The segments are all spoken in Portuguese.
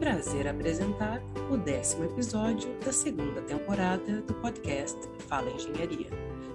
prazer apresentar o décimo episódio da segunda temporada do podcast Fala Engenharia.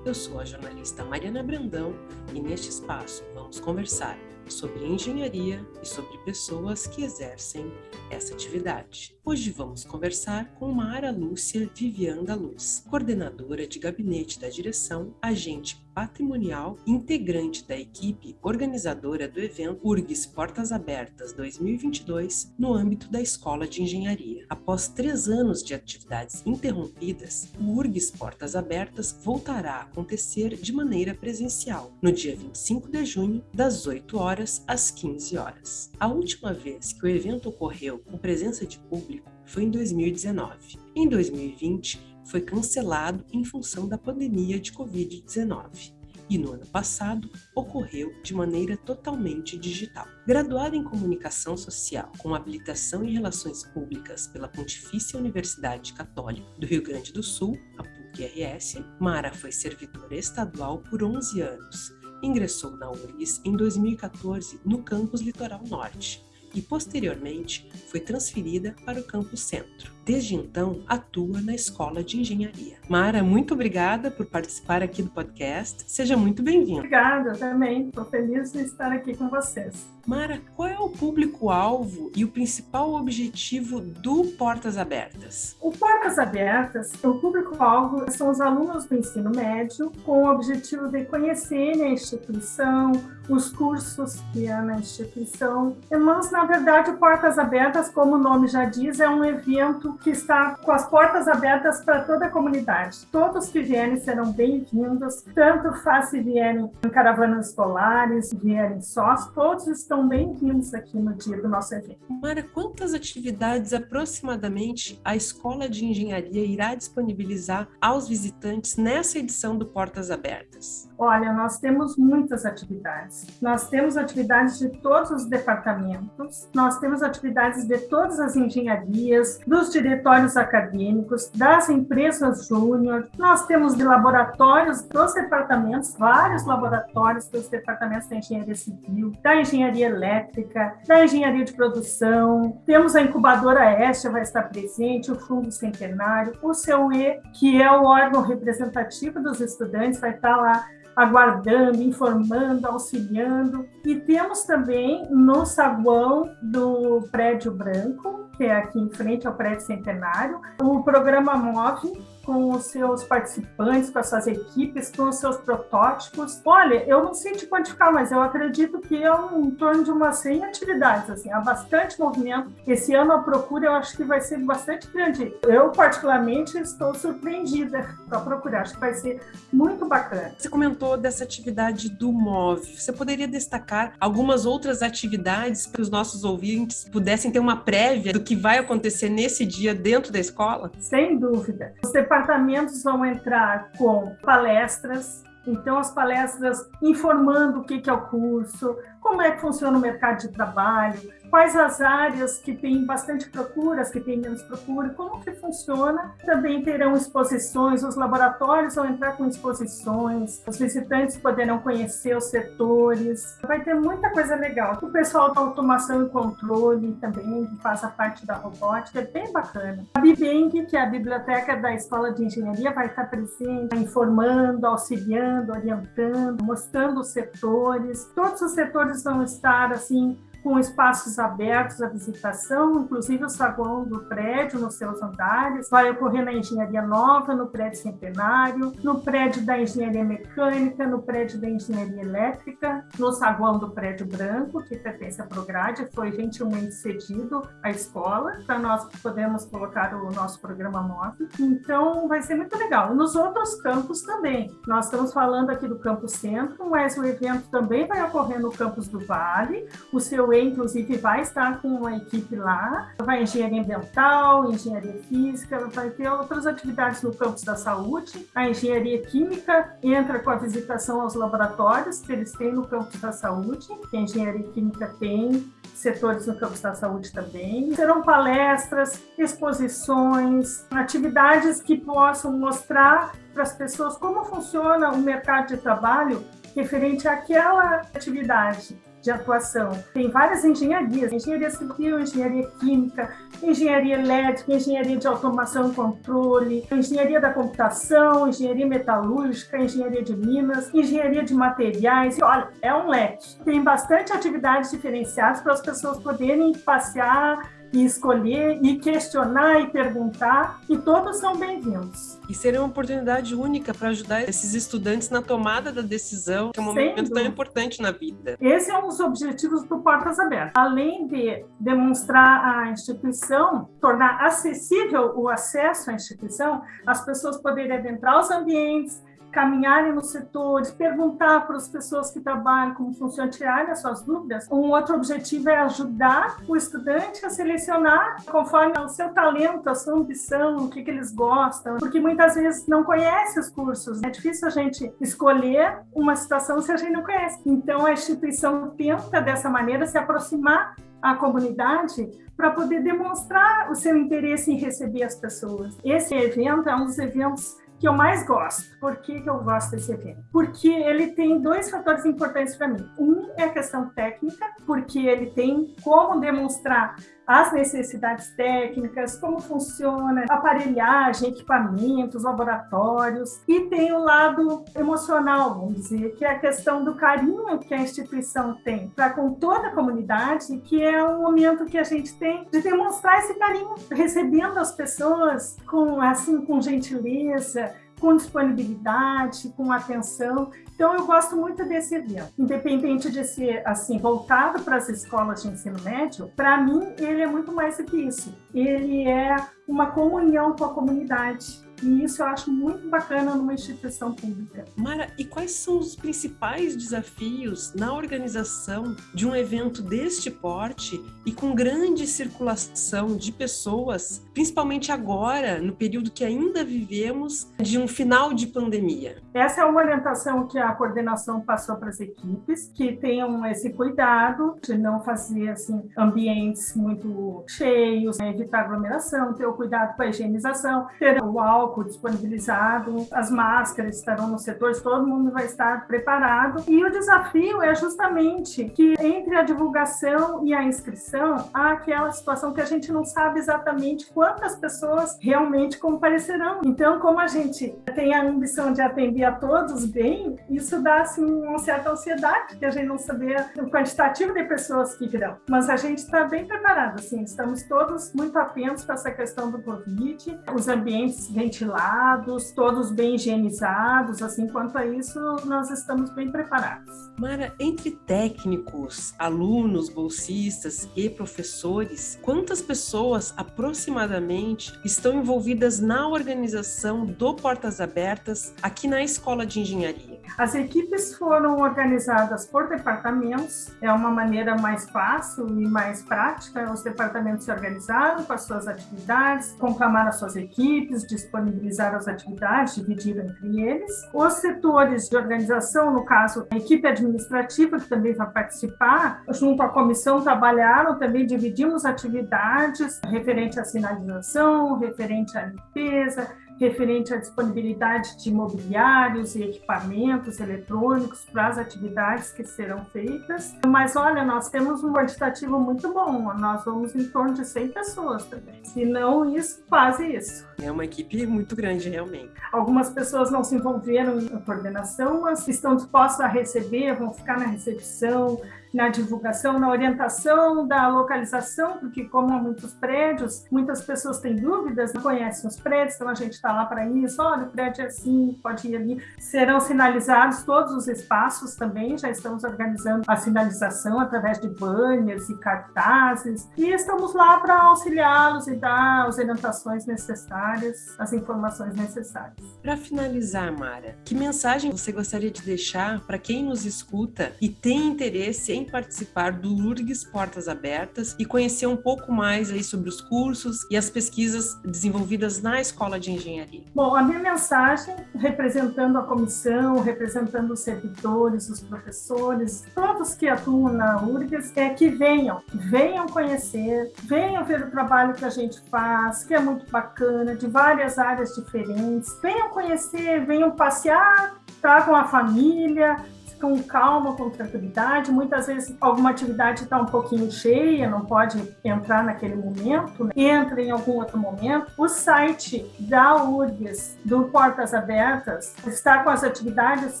Eu sou a jornalista Mariana Brandão e neste espaço vamos conversar sobre engenharia e sobre pessoas que exercem essa atividade. Hoje vamos conversar com Mara Lúcia Vivian da Luz, coordenadora de gabinete da direção, agente patrimonial, integrante da equipe organizadora do evento URGS Portas Abertas 2022 no âmbito da Escola de Engenharia. Após três anos de atividades interrompidas, o URGS Portas Abertas voltará a acontecer de maneira presencial no dia 25 de junho, das 8 horas às 15 horas. A última vez que o evento ocorreu com presença de público foi em 2019. Em 2020, foi cancelado em função da pandemia de Covid-19 e no ano passado ocorreu de maneira totalmente digital. Graduada em Comunicação Social com habilitação em Relações Públicas pela Pontifícia Universidade Católica do Rio Grande do Sul, a PUC-RS, Mara foi servidora estadual por 11 anos. Ingressou na URGS em 2014 no campus Litoral Norte e posteriormente foi transferida para o campus Centro. Desde então, atua na Escola de Engenharia. Mara, muito obrigada por participar aqui do podcast. Seja muito bem-vinda. Obrigada, também. Estou feliz de estar aqui com vocês. Mara, qual é o público-alvo e o principal objetivo do Portas Abertas? O Portas Abertas, o público-alvo são os alunos do ensino médio com o objetivo de conhecerem a instituição, os cursos que há na instituição. Mas, na verdade, o Portas Abertas, como o nome já diz, é um evento que está com as portas abertas para toda a comunidade. Todos que vierem serão bem-vindos, tanto faz se vierem em caravanas escolares, vierem sós, todos estão bem-vindos aqui no dia do nosso evento. Mara, quantas atividades aproximadamente a Escola de Engenharia irá disponibilizar aos visitantes nessa edição do Portas Abertas? Olha, nós temos muitas atividades. Nós temos atividades de todos os departamentos, nós temos atividades de todas as engenharias, dos diretórios acadêmicos, das empresas júnior, nós temos de laboratórios dos departamentos, vários laboratórios dos departamentos da engenharia civil, da engenharia elétrica, da engenharia de produção, temos a incubadora Este vai estar presente, o Fundo Centenário, o CUE, que é o órgão representativo dos estudantes, vai estar lá aguardando, informando, auxiliando. E temos também no saguão do Prédio Branco, que é aqui em frente ao Prédio Centenário, o programa MOVE, com os seus participantes, com as suas equipes, com os seus protótipos. Olha, eu não sei te quantificar, mas eu acredito que é um, em torno de umas 100 atividades, assim, há bastante movimento. Esse ano a procura eu acho que vai ser bastante grande. Eu, particularmente, estou surpreendida com a procura, acho que vai ser muito bacana. Você comentou dessa atividade do MOVE. Você poderia destacar algumas outras atividades para os nossos ouvintes pudessem ter uma prévia do que vai acontecer nesse dia dentro da escola? Sem dúvida. Você departamentos vão entrar com palestras, então as palestras informando o que é o curso, como é que funciona o mercado de trabalho, quais as áreas que têm bastante procura, as que têm menos procura, como que funciona. Também terão exposições, os laboratórios vão entrar com exposições, os visitantes poderão conhecer os setores. Vai ter muita coisa legal. O pessoal da automação e controle também, que faz a parte da robótica, é bem bacana. A Bibeng, que é a biblioteca da Escola de Engenharia, vai estar presente, informando, auxiliando, orientando, mostrando os setores. Todos os setores vão estar assim com espaços abertos à visitação, inclusive o saguão do prédio nos seus andares. Vai ocorrer na Engenharia Nova, no prédio Centenário, no prédio da Engenharia Mecânica, no prédio da Engenharia Elétrica, no saguão do prédio Branco, que pertence à Prograde, foi gentilmente cedido à escola, para nós podermos colocar o nosso programa móvel. Então, vai ser muito legal. Nos outros campos também. Nós estamos falando aqui do Campus Centro, mas o evento também vai ocorrer no Campus do Vale. O seu inclusive, vai estar com uma equipe lá. Vai engenharia ambiental, engenharia física, vai ter outras atividades no campus da saúde. A engenharia química entra com a visitação aos laboratórios que eles têm no campus da saúde, a engenharia química tem setores no campus da saúde também. Serão palestras, exposições, atividades que possam mostrar para as pessoas como funciona o mercado de trabalho referente àquela atividade de atuação. Tem várias engenharias, engenharia civil, engenharia química, engenharia elétrica, engenharia de automação e controle, engenharia da computação, engenharia metalúrgica, engenharia de minas, engenharia de materiais. Olha, é um leque. Tem bastante atividades diferenciadas para as pessoas poderem passear e escolher e questionar e perguntar, e todos são bem-vindos. E seria uma oportunidade única para ajudar esses estudantes na tomada da decisão, que é um momento tão importante na vida. Esse é um dos objetivos do Portas Abertas. Além de demonstrar a instituição, tornar acessível o acesso à instituição, as pessoas poderem adentrar os ambientes, caminharem nos setores, perguntar para as pessoas que trabalham como funciona, tirarem as suas dúvidas. Um outro objetivo é ajudar o estudante a selecionar conforme o seu talento, a sua ambição, o que, que eles gostam, porque muitas vezes não conhece os cursos. É difícil a gente escolher uma situação se a gente não conhece. Então, a instituição tenta, dessa maneira, se aproximar à comunidade para poder demonstrar o seu interesse em receber as pessoas. Esse evento é um dos eventos que eu mais gosto. Por que, que eu gosto desse evento? Porque ele tem dois fatores importantes para mim. Um é a questão técnica, porque ele tem como demonstrar as necessidades técnicas, como funciona aparelhagem, equipamentos, laboratórios, e tem o lado emocional, vamos dizer, que é a questão do carinho que a instituição tem para com toda a comunidade, que é um momento que a gente tem de demonstrar esse carinho, recebendo as pessoas com assim com gentileza, com disponibilidade, com atenção. Então, eu gosto muito desse evento. Independente de ser, assim, voltado para as escolas de ensino médio, para mim, ele é muito mais do que isso. Ele é uma comunhão com a comunidade e isso eu acho muito bacana numa instituição pública. Mara, e quais são os principais desafios na organização de um evento deste porte e com grande circulação de pessoas, principalmente agora, no período que ainda vivemos, de um final de pandemia? Essa é uma orientação que a coordenação passou para as equipes, que tenham esse cuidado de não fazer assim ambientes muito cheios, né, evitar aglomeração, ter o cuidado com a higienização, ter o álcool disponibilizado, as máscaras estarão nos setores, todo mundo vai estar preparado. E o desafio é justamente que entre a divulgação e a inscrição há aquela situação que a gente não sabe exatamente quantas pessoas realmente comparecerão. Então, como a gente tem a ambição de atender a todos bem, isso dá assim, uma certa ansiedade, que a gente não saber o quantitativo de pessoas que virão. Mas a gente está bem preparado, assim, estamos todos muito atentos para essa questão do Covid, os ambientes ventilados ventilados, todos bem higienizados, assim, quanto a isso, nós estamos bem preparados. Mara, entre técnicos, alunos, bolsistas e professores, quantas pessoas aproximadamente estão envolvidas na organização do Portas Abertas aqui na Escola de Engenharia? As equipes foram organizadas por departamentos, é uma maneira mais fácil e mais prática. Os departamentos se organizaram com as suas atividades, conclamaram as suas equipes, disponibilizaram as atividades, dividiram entre eles. Os setores de organização, no caso, a equipe administrativa, que também vai participar, junto à comissão, trabalharam também, dividimos atividades referente à sinalização, referente à limpeza, referente à disponibilidade de imobiliários e equipamentos eletrônicos para as atividades que serão feitas. Mas olha, nós temos um quantitativo muito bom, nós vamos em torno de 100 pessoas também. Se não isso, quase isso. É uma equipe muito grande, realmente. Algumas pessoas não se envolveram na coordenação, mas estão dispostas a receber, vão ficar na recepção, na divulgação, na orientação da localização, porque como há muitos prédios, muitas pessoas têm dúvidas, não conhecem os prédios, então a gente está lá para isso, olha, o prédio é assim, pode ir ali. Serão sinalizados todos os espaços também, já estamos organizando a sinalização através de banners e cartazes, e estamos lá para auxiliá-los e dar as orientações necessárias, as informações necessárias. Para finalizar, Mara, que mensagem você gostaria de deixar para quem nos escuta e tem interesse em participar do URGS Portas Abertas e conhecer um pouco mais aí sobre os cursos e as pesquisas desenvolvidas na Escola de Engenharia. Bom, a minha mensagem, representando a comissão, representando os servidores, os professores, todos que atuam na URGS, é que venham, venham conhecer, venham ver o trabalho que a gente faz, que é muito bacana, de várias áreas diferentes. Venham conhecer, venham passear, tragam a família, com calma, com tranquilidade. Muitas vezes alguma atividade está um pouquinho cheia, não pode entrar naquele momento, né? entra em algum outro momento. O site da URGS, do Portas Abertas, está com as atividades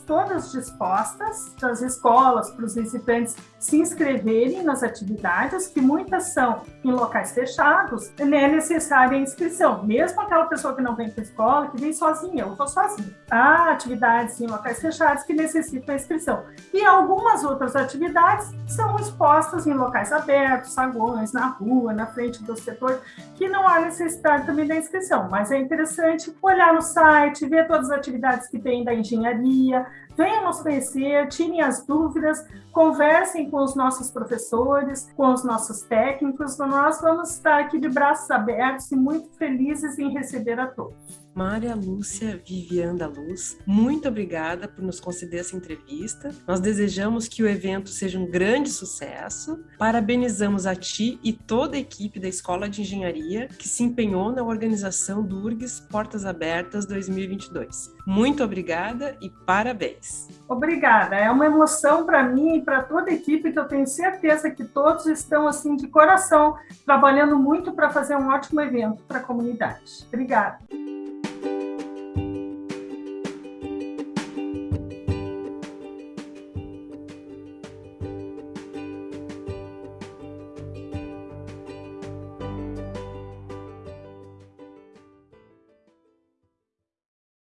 todas dispostas para as escolas, para os visitantes se inscreverem nas atividades, que muitas são em locais fechados, é necessária a inscrição. Mesmo aquela pessoa que não vem para a escola, que vem sozinha, eu vou sozinha. Há atividades em locais fechados que necessitam a inscrição. E algumas outras atividades são expostas em locais abertos, saguões, na rua, na frente do setor, que não há necessidade também da inscrição. Mas é interessante olhar no site, ver todas as atividades que tem da engenharia, venham nos conhecer, tirem as dúvidas, conversem com os nossos professores, com os nossos técnicos. Nós vamos estar aqui de braços abertos e muito felizes em receber a todos. Maria Lúcia Vivian da Luz, muito obrigada por nos conceder essa entrevista. Nós desejamos que o evento seja um grande sucesso. Parabenizamos a ti e toda a equipe da Escola de Engenharia que se empenhou na organização do URGS Portas Abertas 2022. Muito obrigada e parabéns. Obrigada. É uma emoção para mim e para toda a equipe que eu tenho certeza que todos estão assim de coração trabalhando muito para fazer um ótimo evento para a comunidade. Obrigada.